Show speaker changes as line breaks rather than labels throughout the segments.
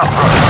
Showtime!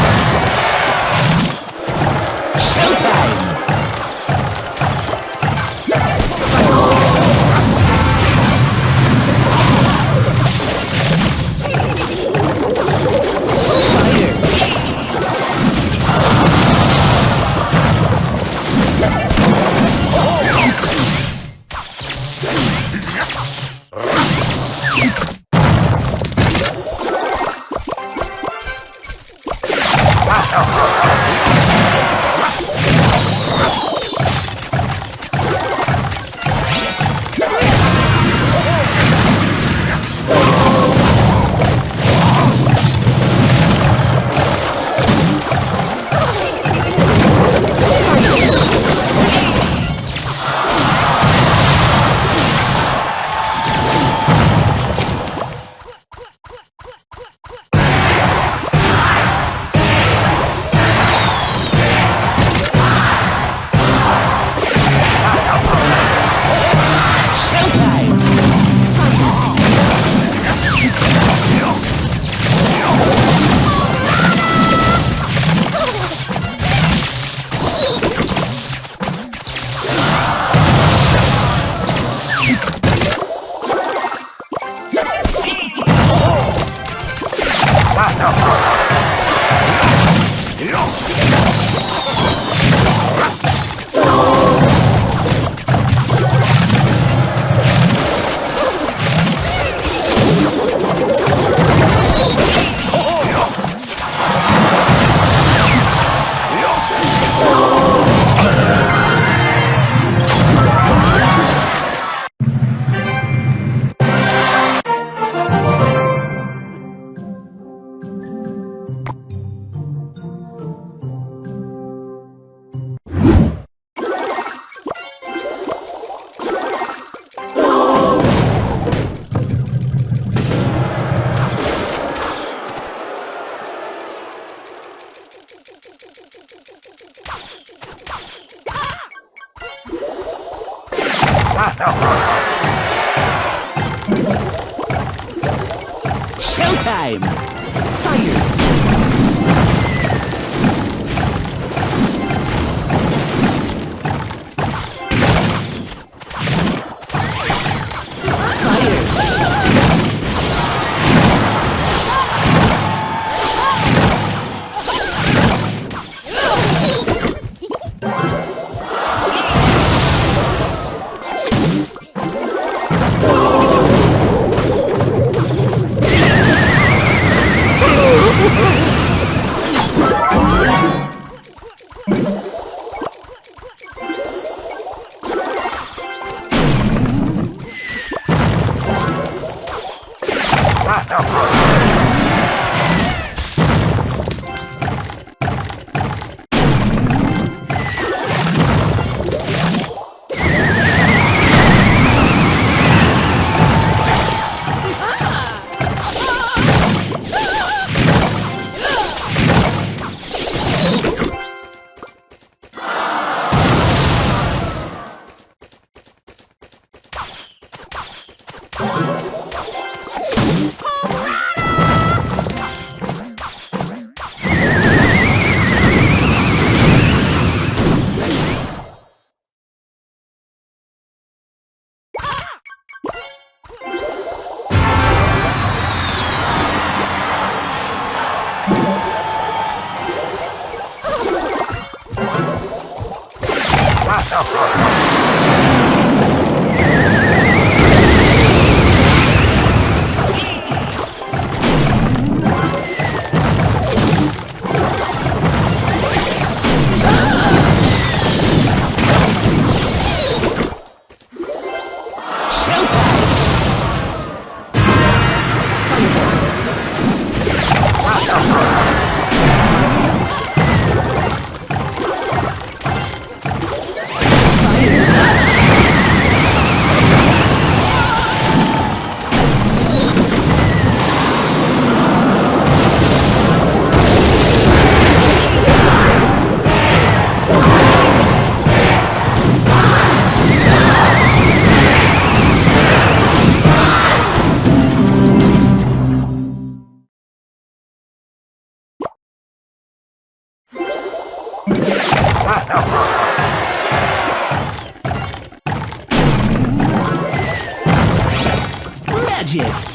No.
Magic!
Subscribe,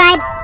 subscribe,